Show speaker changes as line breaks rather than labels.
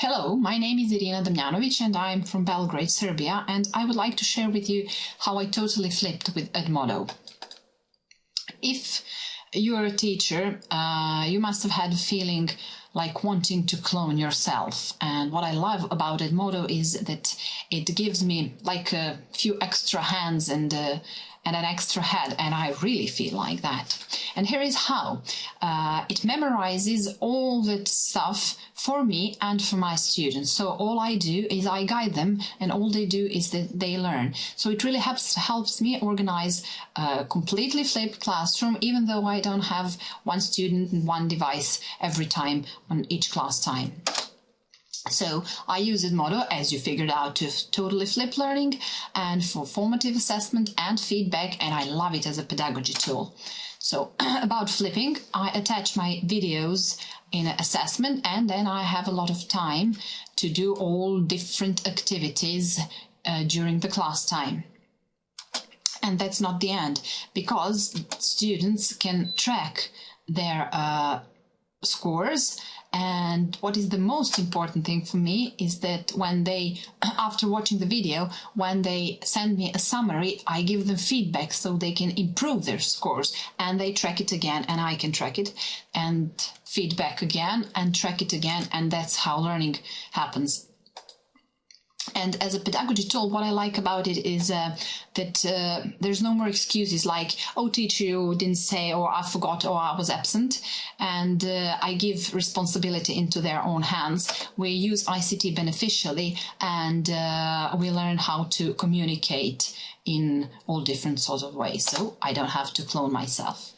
Hello, my name is Irina Damjanovic and I'm from Belgrade, Serbia, and I would like to share with you how I totally flipped with Edmodo. If you're a teacher, uh, you must have had a feeling like wanting to clone yourself. And what I love about Edmodo is that it gives me like a few extra hands and uh, and an extra head, and I really feel like that. And here is how. Uh, it memorizes all that stuff for me and for my students. So all I do is I guide them, and all they do is that they learn. So it really helps helps me organize a completely flipped classroom, even though I don't have one student and one device every time on each class time. So I use Edmodo, as you figured out, to totally flip learning and for formative assessment and feedback, and I love it as a pedagogy tool. So about flipping, I attach my videos in assessment and then I have a lot of time to do all different activities uh, during the class time. And that's not the end, because students can track their uh, scores and what is the most important thing for me is that when they, after watching the video, when they send me a summary, I give them feedback so they can improve their scores and they track it again and I can track it and feedback again and track it again. And that's how learning happens. And as a pedagogy tool, what I like about it is uh, that uh, there's no more excuses like, oh, teacher, didn't say, or I forgot, or I was absent. And uh, I give responsibility into their own hands. We use ICT beneficially and uh, we learn how to communicate in all different sorts of ways. So I don't have to clone myself.